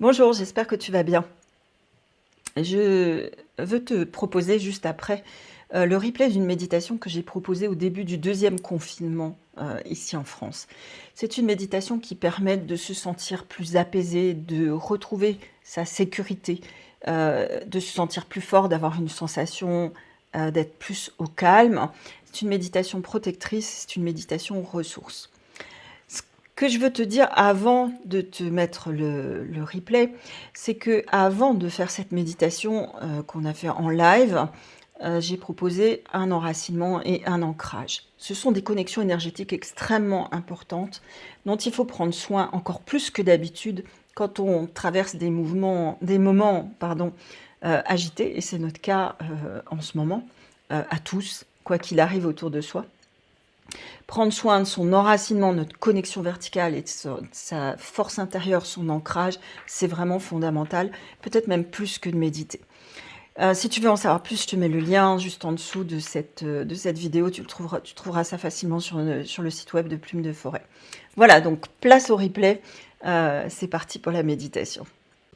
Bonjour, j'espère que tu vas bien. Je veux te proposer juste après euh, le replay d'une méditation que j'ai proposée au début du deuxième confinement euh, ici en France. C'est une méditation qui permet de se sentir plus apaisé, de retrouver sa sécurité, euh, de se sentir plus fort, d'avoir une sensation d'être plus au calme. C'est une méditation protectrice, c'est une méditation ressource que je veux te dire avant de te mettre le, replay, c'est que avant de faire cette méditation euh, qu'on a fait en live, euh, j'ai proposé un enracinement et un ancrage. Ce sont des connexions énergétiques extrêmement importantes dont il faut prendre soin encore plus que d'habitude quand on traverse des mouvements, des moments pardon, euh, agités, et c'est notre cas en ce moment, à tous, quoi qu'il arrive autour de soi. Prendre soin de son enracinement, notre connexion verticale et de sa force intérieure, son ancrage, c'est vraiment fondamental, peut-être même plus que de méditer. Euh, si tu veux en savoir plus, je te mets le lien juste en dessous de cette, euh, vidéo. Tu, trouveras, ça facilement sur, sur le site web de Plume de Forêt. Voilà, donc place au replay. Euh, c'est parti pour la méditation.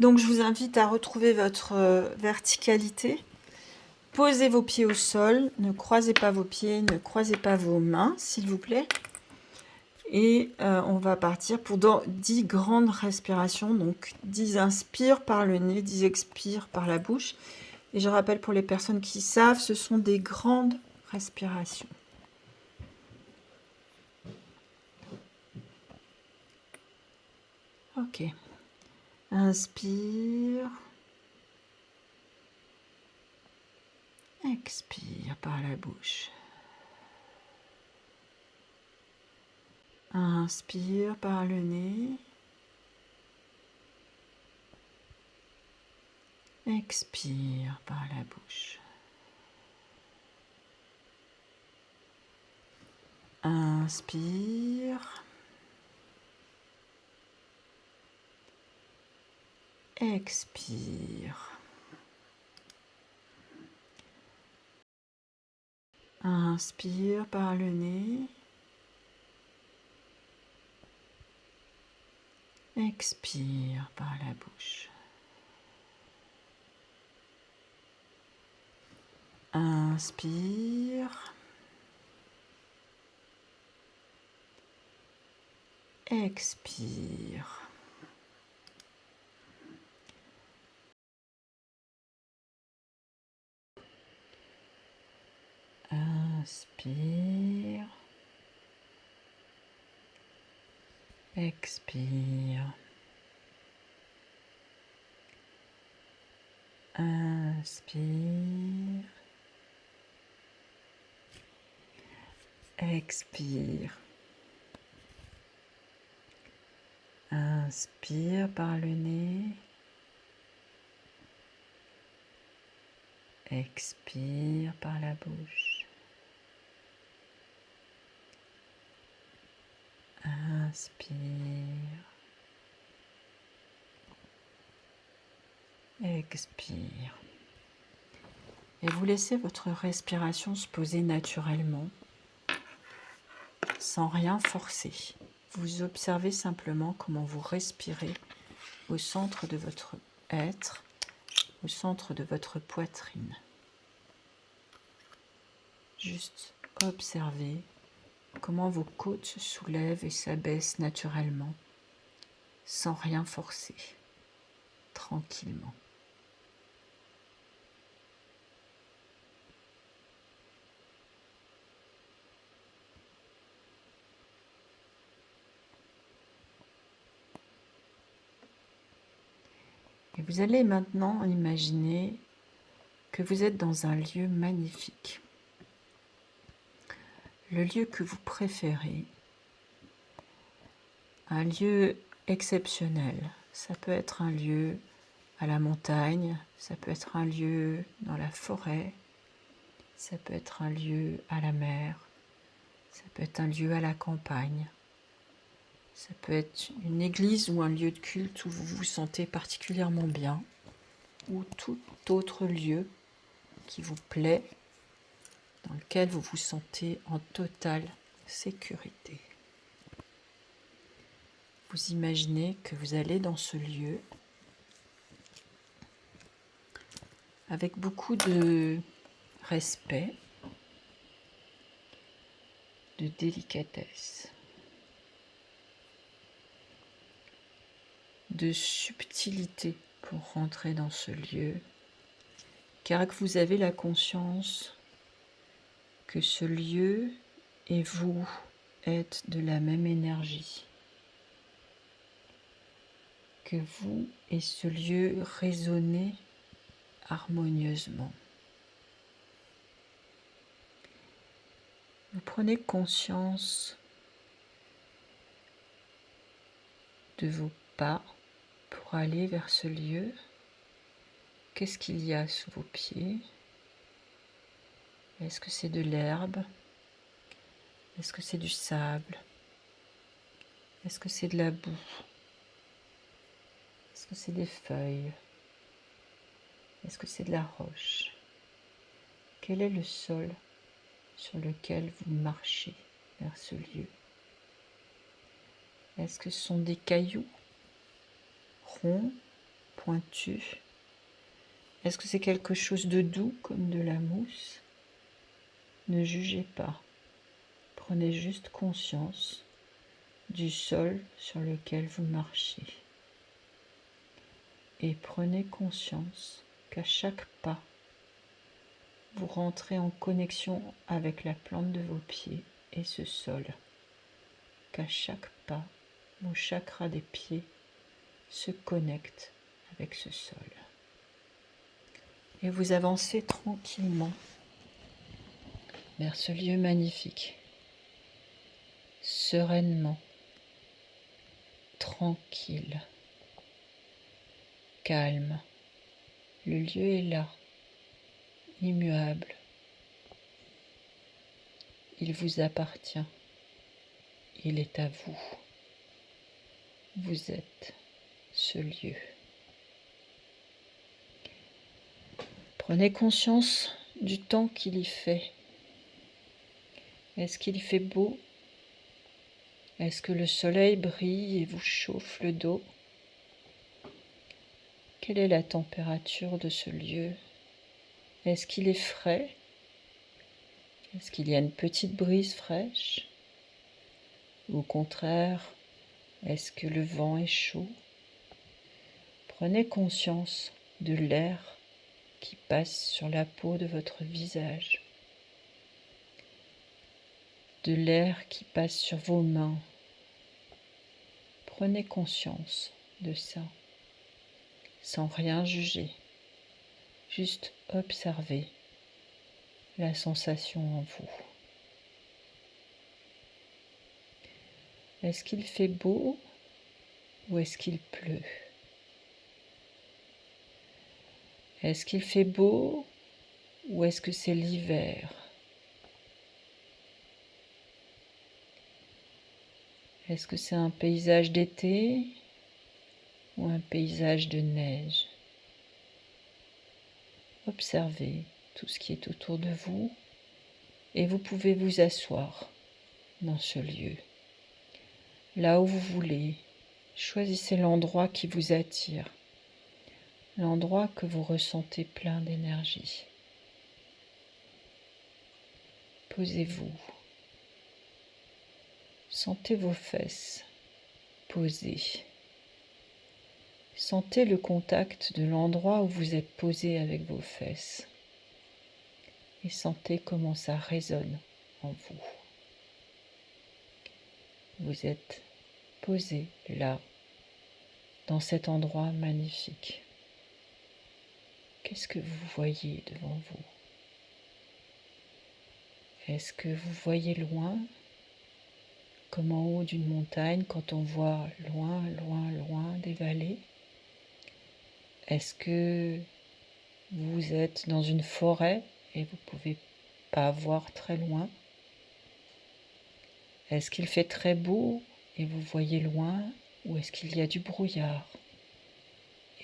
Donc je vous invite à retrouver votre verticalité. Posez vos pieds au sol, ne croisez pas vos pieds, ne croisez pas vos mains, s'il vous plaît. Et euh, on va partir pour 10 grandes respirations. Donc 10 inspire par le nez, 10 expire par la bouche. Et je rappelle pour les personnes qui savent, ce sont des grandes respirations. Ok. Inspire. Expire par la bouche. Inspire par le nez. Expire par la bouche. Inspire. Expire. Inspire par le nez. Expire par la bouche. Inspire. Expire. Inspire. Expire. Inspire. Expire. Inspire par le nez. Expire par la bouche. Inspire. Expire. Et vous laissez votre respiration se poser naturellement, sans rien forcer. Vous observez simplement comment vous respirez au centre de votre être, au centre de votre poitrine. Juste observez comment vos côtes se soulèvent et s'abaissent naturellement, sans rien forcer, tranquillement. Et vous allez maintenant imaginer que vous êtes dans un lieu magnifique le lieu que vous préférez, un lieu exceptionnel. Ça peut être un lieu à la montagne, ça peut être un lieu dans la forêt, ça peut être un lieu à la mer, ça peut être un lieu à la campagne, ça peut être une église ou un lieu de culte où vous vous sentez particulièrement bien, ou tout autre lieu qui vous plaît dans lequel vous vous sentez en totale sécurité. Vous imaginez que vous allez dans ce lieu avec beaucoup de respect, de délicatesse, de subtilité pour rentrer dans ce lieu, car que vous avez la conscience que ce lieu et vous êtes de la même énergie, que vous et ce lieu résonnez harmonieusement. Vous prenez conscience de vos pas pour aller vers ce lieu. Qu'est-ce qu'il y a sous vos pieds? Est-ce que c'est de l'herbe? Est-ce que c'est du sable? Est-ce que c'est de la boue? Est-ce que c'est des feuilles? Est-ce que c'est de la roche? Quel est le sol sur lequel vous marchez vers ce lieu? Est-ce que ce sont des cailloux? Ronds, pointus? Est-ce que c'est quelque chose de doux comme de la mousse? Ne jugez pas. Prenez juste conscience du sol sur lequel vous marchez. Et prenez conscience qu'à chaque pas, vous rentrez en connexion avec la plante de vos pieds et ce sol. Qu'à chaque pas, vos chakras des pieds se connectent avec ce sol. Et vous avancez tranquillement vers ce lieu magnifique, sereinement, tranquille, calme. Le lieu est là immuable. Il vous appartient. Il est à vous. Vous êtes ce lieu. Prenez conscience du temps qu'il y fait. Est-ce qu'il fait beau? Est-ce que le soleil brille et vous chauffe le dos? Quelle est la température de ce lieu? Est-ce qu'il est frais? Est-ce qu'il y a une petite brise fraîche? Au contraire, est-ce que le vent est chaud? Prenez conscience de l'air qui passe sur la peau de votre visage, de l'air qui passe sur vos mains. Prenez conscience de ça, sans rien juger. Juste observez la sensation en vous. Est-ce qu'il fait beau ou est-ce qu'il pleut? Est-ce qu'il fait beau ou est-ce que c'est l'hiver? Est-ce que c'est un paysage d'été ou un paysage de neige? Observez tout ce qui est autour de vous et vous pouvez vous asseoir dans ce lieu. Là où vous voulez, choisissez l'endroit qui vous attire, l'endroit que vous ressentez plein d'énergie. Posez-vous. Sentez vos fesses posées. Sentez le contact de l'endroit où vous êtes posé avec vos fesses et sentez comment ça résonne en vous. Vous êtes posé là, dans cet endroit magnifique. Qu'est-ce que vous voyez devant vous? Est-ce que vous voyez loin? Comme en haut d'une montagne quand on voit loin, loin, loin des vallées est-ce que vous êtes dans une forêt et vous ne pouvez pas voir très loin? Est-ce qu'il fait très beau et vous voyez loin ou est-ce qu'il y a du brouillard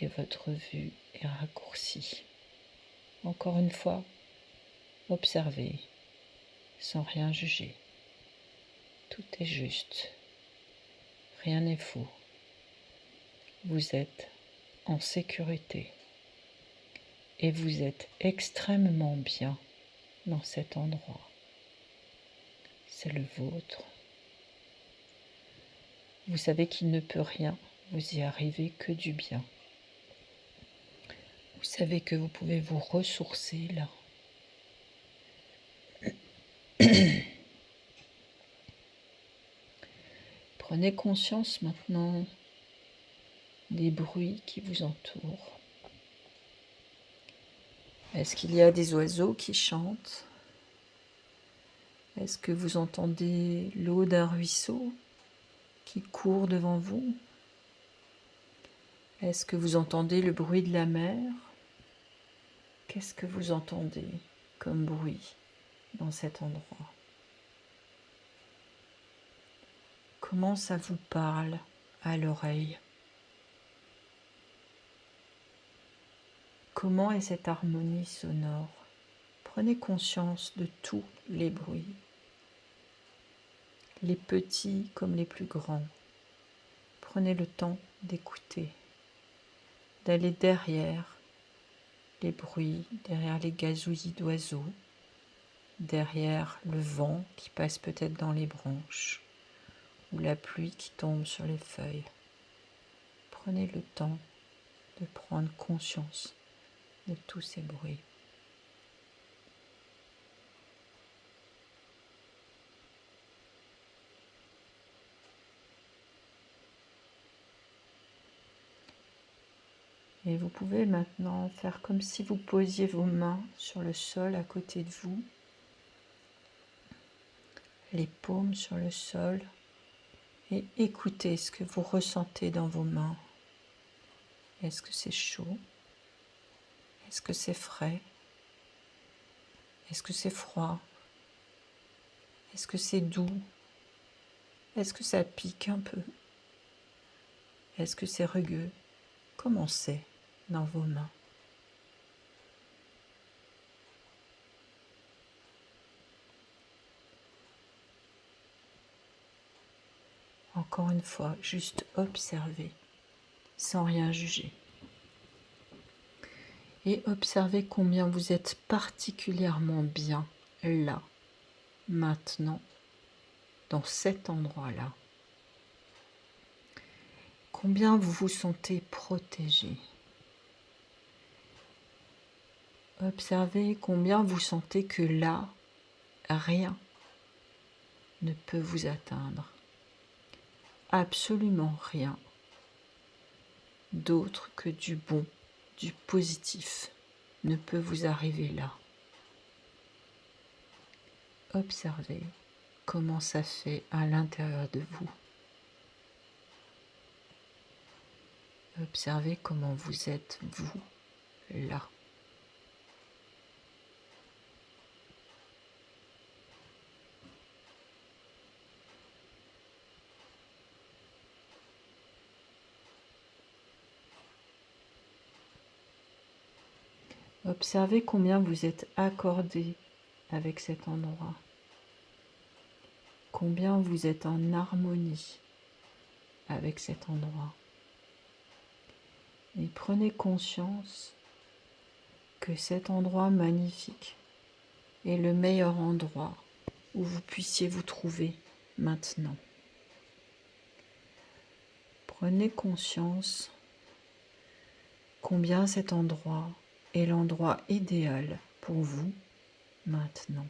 et votre vue est raccourcie? Encore une fois, observez sans rien juger. Tout est juste. Rien n'est faux. Vous êtes en sécurité. et vous êtes extrêmement bien dans cet endroit. C'est le vôtre. Vous savez qu'il ne peut rien vous y arriver que du bien. Vous savez que vous pouvez vous ressourcer là. Prenez conscience maintenant des bruits qui vous entourent. Est-ce qu'il y a des oiseaux qui chantent? Est-ce que vous entendez l'eau d'un ruisseau qui court devant vous? Est-ce que vous entendez le bruit de la mer? Qu'est-ce que vous entendez comme bruit dans cet endroit? Comment ça vous parle à l'oreille? Comment est cette harmonie sonore? Prenez conscience de tous les bruits, les petits comme les plus grands. Prenez le temps d'écouter, d'aller derrière les bruits, derrière les gazouillis d'oiseaux, derrière le vent qui passe peut-être dans les branches ou la pluie qui tombe sur les feuilles. Prenez le temps de prendre conscience de tous ces bruits. Et vous pouvez maintenant faire comme si vous posiez vos mains sur le sol à côté de vous, les paumes sur le sol, et écoutez ce que vous ressentez dans vos mains. Est-ce que c'est chaud? Est-ce que c'est frais? Est-ce que c'est froid? Est-ce que c'est doux? Est-ce que ça pique un peu? Est-ce que c'est rugueux? Comment c'est dans vos mains? Une fois, juste observer sans rien juger et observez combien vous êtes particulièrement bien là, maintenant, dans cet endroit-là. Combien vous vous sentez protégé. Observez combien vous sentez que là, rien ne peut vous atteindre. Absolument rien d'autre que du bon du positif ne peut vous arriver là. Observez comment ça fait à l'intérieur de vous. Observez comment vous êtes, vous, là. Observez combien vous êtes accordé avec cet endroit. Combien vous êtes en harmonie avec cet endroit. Et prenez conscience que cet endroit magnifique est le meilleur endroit où vous puissiez vous trouver maintenant. Prenez conscience combien cet endroit est l'endroit idéal pour vous maintenant.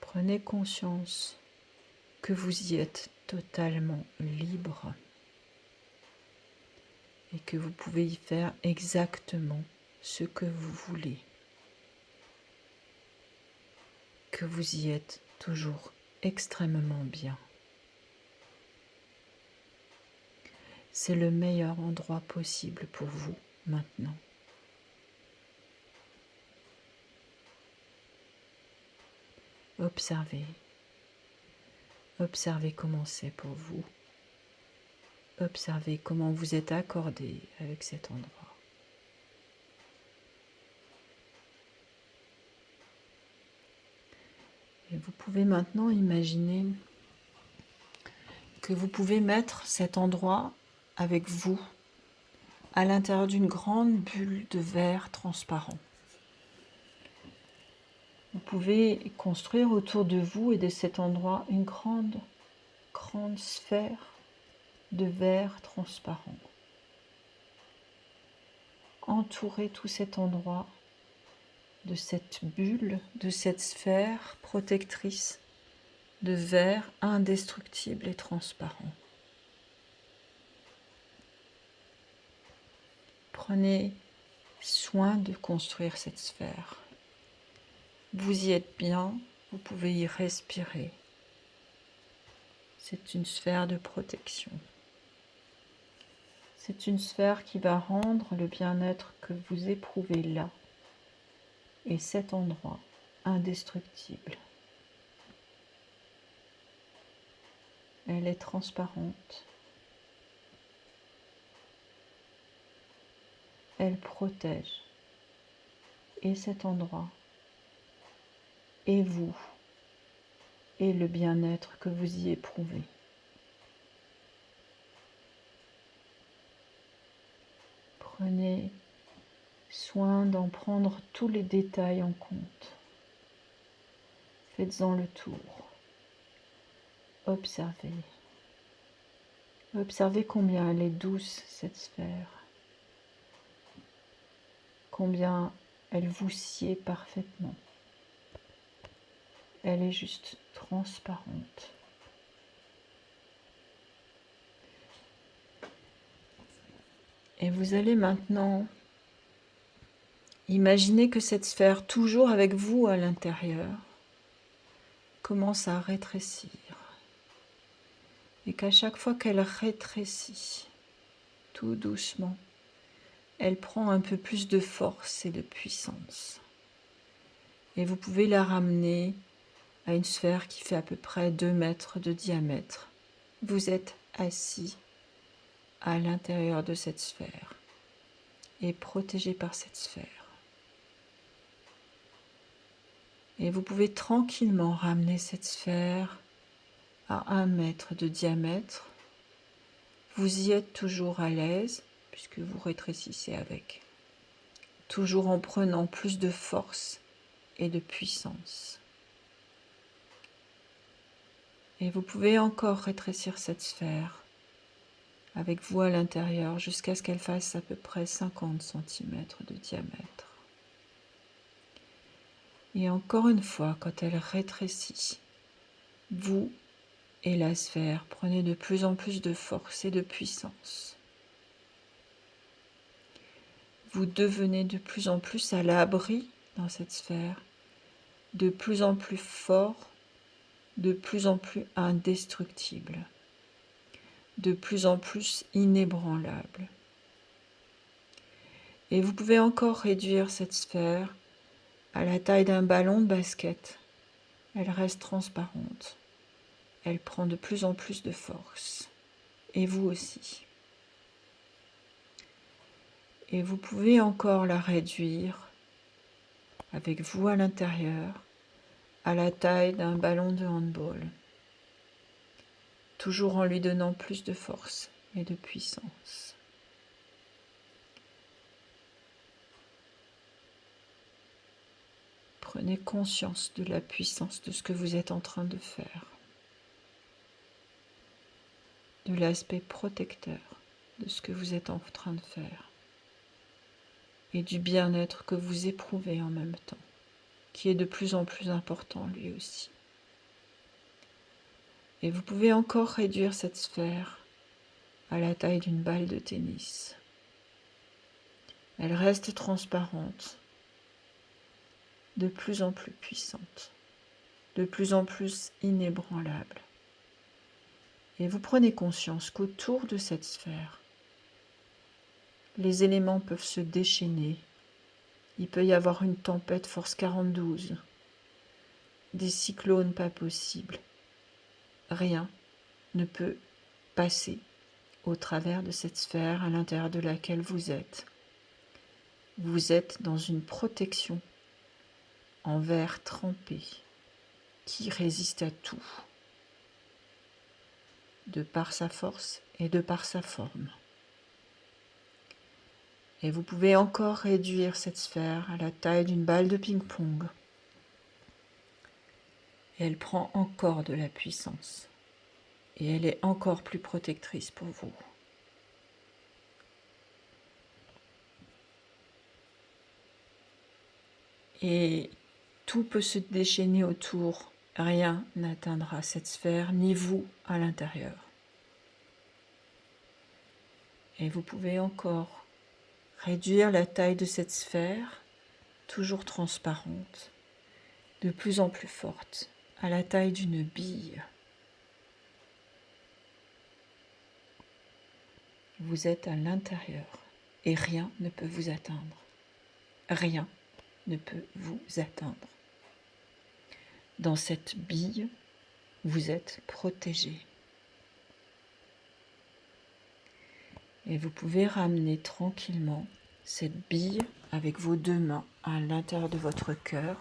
Prenez conscience que vous y êtes totalement libre et que vous pouvez y faire exactement ce que vous voulez. Que vous y êtes toujours extrêmement bien. C'est le meilleur endroit possible pour vous maintenant. Observez. Observez comment c'est pour vous. Observez comment vous êtes accordé avec cet endroit. Et vous pouvez maintenant imaginer que vous pouvez mettre cet endroit avec vous à l'intérieur d'une grande bulle de verre transparent. Vous pouvez construire autour de vous et de cet endroit une grande, grande sphère de verre transparent. Entourez tout cet endroit de cette bulle, de cette sphère protectrice de verre indestructible et transparent. Prenez soin de construire cette sphère. Vous y êtes bien, vous pouvez y respirer. C'est une sphère de protection. C'est une sphère qui va rendre le bien-être que vous éprouvez là et cet endroit indestructible. Elle est transparente. Elle protège et cet endroit et vous et le bien-être que vous y éprouvez. Prenez soin d'en prendre tous les détails en compte. Faites-en le tour. Observez. Observez combien elle est douce, cette sphère. Combien elle vous sied parfaitement. Elle est juste transparente. Et vous allez maintenant imaginer que cette sphère, toujours avec vous à l'intérieur, commence à rétrécir et qu'à chaque fois qu'elle rétrécit, tout doucement, elle prend un peu plus de force et de puissance. Et vous pouvez la ramener à une sphère qui fait à peu près 2 mètres de diamètre. Vous êtes assis à l'intérieur de cette sphère et protégé par cette sphère. Et vous pouvez tranquillement ramener cette sphère à un mètre de diamètre. Vous y êtes toujours à l'aise puisque vous rétrécissez avec. Toujours en prenant plus de force et de puissance. Et vous pouvez encore rétrécir cette sphère avec vous à l'intérieur jusqu'à ce qu'elle fasse à peu près 50 cm de diamètre. Et encore une fois, quand elle rétrécit, vous et la sphère, prenez de plus en plus de force et de puissance. Vous devenez de plus en plus à l'abri dans cette sphère, de plus en plus fort, de plus en plus indestructible, de plus en plus inébranlable. Et vous pouvez encore réduire cette sphère à la taille d'un ballon de basket. Elle reste transparente elle prend de plus en plus de force. Et vous aussi. Et vous pouvez encore la réduire avec vous à l'intérieur à la taille d'un ballon de handball, toujours en lui donnant plus de force et de puissance. Prenez conscience de la puissance de ce que vous êtes en train de faire de l'aspect protecteur de ce que vous êtes en train de faire et du bien-être que vous éprouvez en même temps, qui est de plus en plus important lui aussi. Et vous pouvez encore réduire cette sphère à la taille d'une balle de tennis. Elle reste transparente, de plus en plus puissante, de plus en plus inébranlable. Et vous prenez conscience qu'autour de cette sphère, les éléments peuvent se déchaîner. Il peut y avoir une tempête force 42, des cyclones pas possibles. Rien ne peut passer au travers de cette sphère à l'intérieur de laquelle vous êtes. Vous êtes dans une protection en verre trempé qui résiste à tout de par sa force et de par sa forme. Et vous pouvez encore réduire cette sphère à la taille d'une balle de ping-pong. Et elle prend encore de la puissance. Et elle est encore plus protectrice pour vous. Et tout peut se déchaîner autour. Rien n'atteindra cette sphère, ni vous à l'intérieur. Et vous pouvez encore réduire la taille de cette sphère, toujours transparente, de plus en plus forte, à la taille d'une bille. Vous êtes à l'intérieur et rien ne peut vous atteindre. Rien ne peut vous atteindre. Dans cette bille, vous êtes protégé. Et vous pouvez ramener tranquillement cette bille avec vos deux mains à l'intérieur de votre cœur,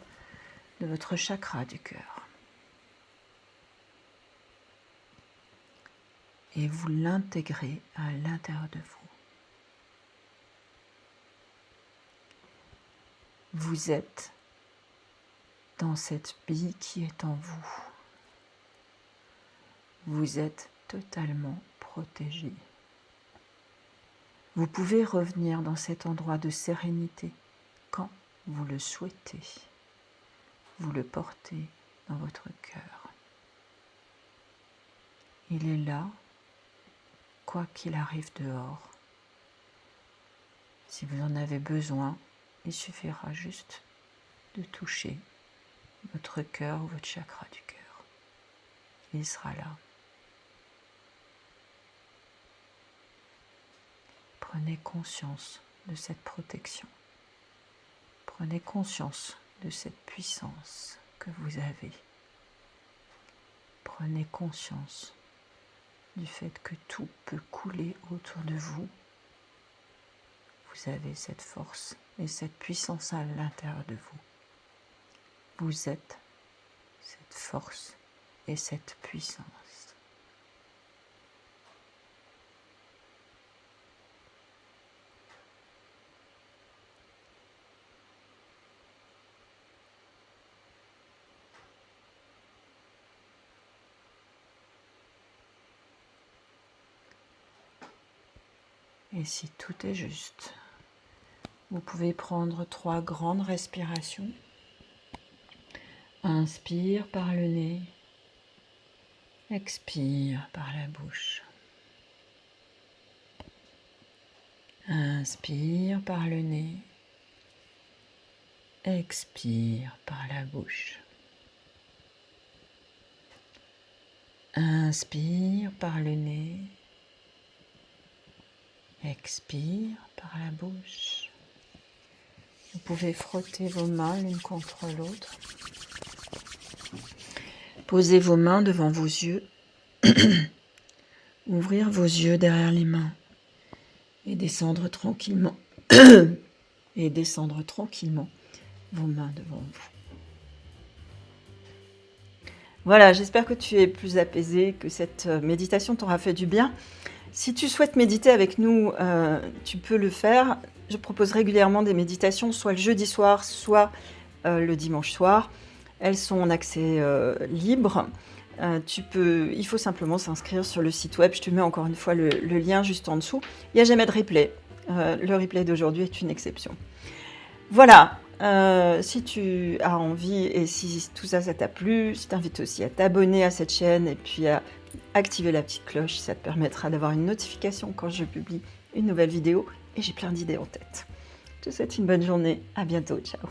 de votre chakra du cœur. Et vous l'intégrez à l'intérieur de vous. Vous êtes dans cette bille qui est en vous. Vous êtes totalement protégé. Vous pouvez revenir dans cet endroit de sérénité quand vous le souhaitez. Vous le portez dans votre cœur. Il est là, quoi qu'il arrive dehors. Si vous en avez besoin, il suffira juste de toucher votre cœur ou votre chakra du cœur. Il sera là. Prenez conscience de cette protection. Prenez conscience de cette puissance que vous avez. Prenez conscience du fait que tout peut couler autour de vous vous avez cette force et cette puissance à l'intérieur de vous. Vous êtes cette force et cette puissance. Si tout est juste, vous pouvez prendre trois grandes respirations. Inspire par le nez. Expire par la bouche. Inspire par le nez. Expire par la bouche. Inspire par le nez. Expire par la bouche. Vous pouvez frotter vos mains l'une contre l'autre. Posez vos mains devant vos yeux. Ouvrir vos yeux derrière les mains. Et descendre tranquillement. et descendre tranquillement vos mains devant vous. Voilà, j'espère que tu es plus apaisé, que cette euh, méditation t'aura fait du bien. Si tu souhaites méditer avec nous, euh, tu peux le faire. Je propose régulièrement des méditations, soit le jeudi soir, soit euh, le dimanche soir. Elles sont en accès euh, libre. il faut simplement s'inscrire sur le site web. Je te mets encore une fois le, le lien juste en dessous. Il n'y a jamais de replay. le replay d'aujourd'hui est une exception. Voilà, si tu as envie et si tout ça, ça t'a plu, je t'invite aussi à t'abonner à cette chaîne et puis à activer la petite cloche, ça te permettra d'avoir une notification quand je publie une nouvelle vidéo et j'ai plein d'idées en tête. Je te souhaite une bonne journée, à bientôt, ciao